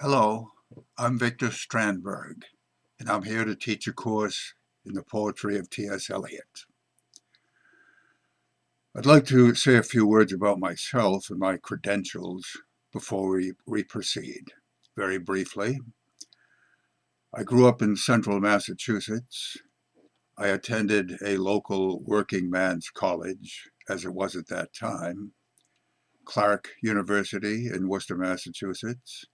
Hello, I'm Victor Strandberg, and I'm here to teach a course in the poetry of T.S. Eliot. I'd like to say a few words about myself and my credentials before we, we proceed. Very briefly, I grew up in central Massachusetts. I attended a local working man's college, as it was at that time, Clark University in Worcester, Massachusetts,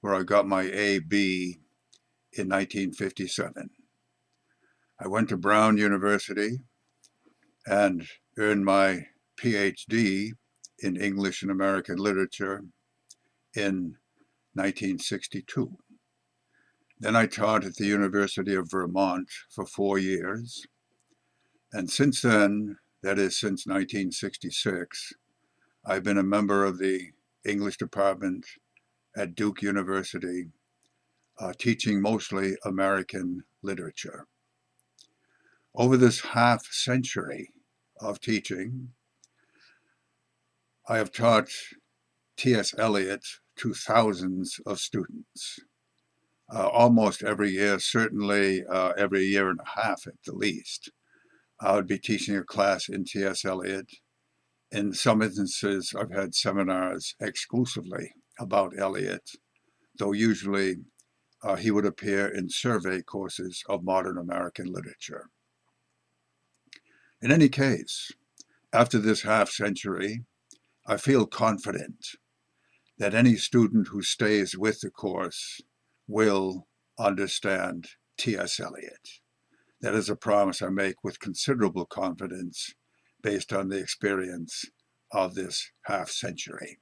where I got my A.B. in 1957. I went to Brown University and earned my PhD in English and American Literature in 1962. Then I taught at the University of Vermont for four years. And since then, that is since 1966, I've been a member of the English department at Duke University, uh, teaching mostly American literature. Over this half century of teaching, I have taught T.S. Eliot to thousands of students. Uh, almost every year, certainly uh, every year and a half at the least. I would be teaching a class in T.S. Eliot. In some instances, I've had seminars exclusively about Eliot, though usually uh, he would appear in survey courses of modern American literature. In any case, after this half century, I feel confident that any student who stays with the course will understand T.S. Eliot. That is a promise I make with considerable confidence based on the experience of this half century.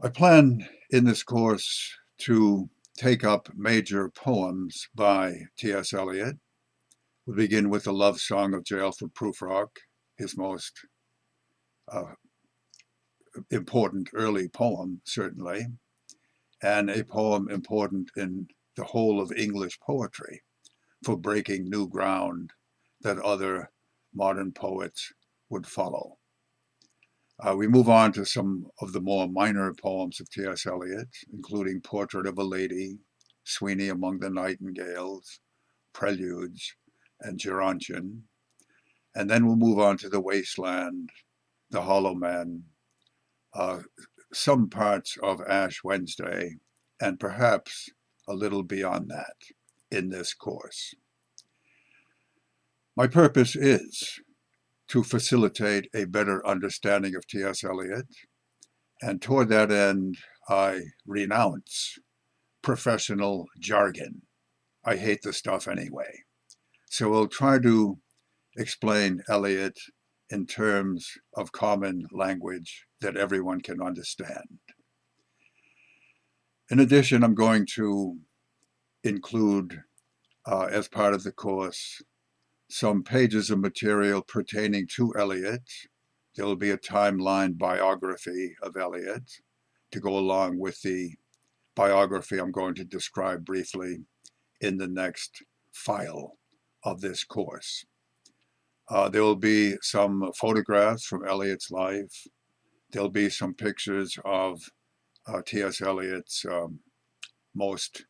I plan in this course to take up major poems by T.S. Eliot. We'll begin with the love song of J. Alfred Prufrock, his most uh, important early poem, certainly, and a poem important in the whole of English poetry for breaking new ground that other modern poets would follow. Uh, we move on to some of the more minor poems of T.S. Eliot, including Portrait of a Lady, Sweeney Among the Nightingales, Preludes, and Gerontion. And then we'll move on to The Wasteland, The Hollow Man, uh, some parts of Ash Wednesday, and perhaps a little beyond that in this course. My purpose is to facilitate a better understanding of T.S. Eliot. And toward that end, I renounce professional jargon. I hate the stuff anyway. So we'll try to explain Eliot in terms of common language that everyone can understand. In addition, I'm going to include, uh, as part of the course, some pages of material pertaining to Eliot. There will be a timeline biography of Eliot to go along with the biography I'm going to describe briefly in the next file of this course. Uh, there will be some photographs from Eliot's life. There'll be some pictures of uh, T.S. Eliot's um, most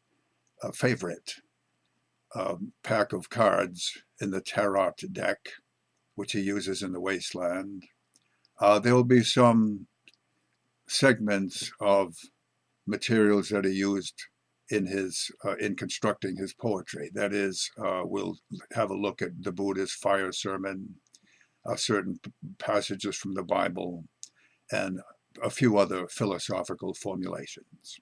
uh, favorite um, pack of cards in the Tarot deck, which he uses in the Wasteland. Uh, there will be some segments of materials that he used in his uh, in constructing his poetry. That is, uh, we'll have a look at the Buddha's fire sermon, uh, certain passages from the Bible, and a few other philosophical formulations.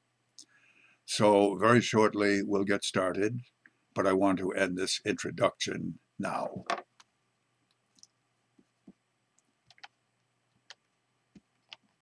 So very shortly, we'll get started but I want to end this introduction now.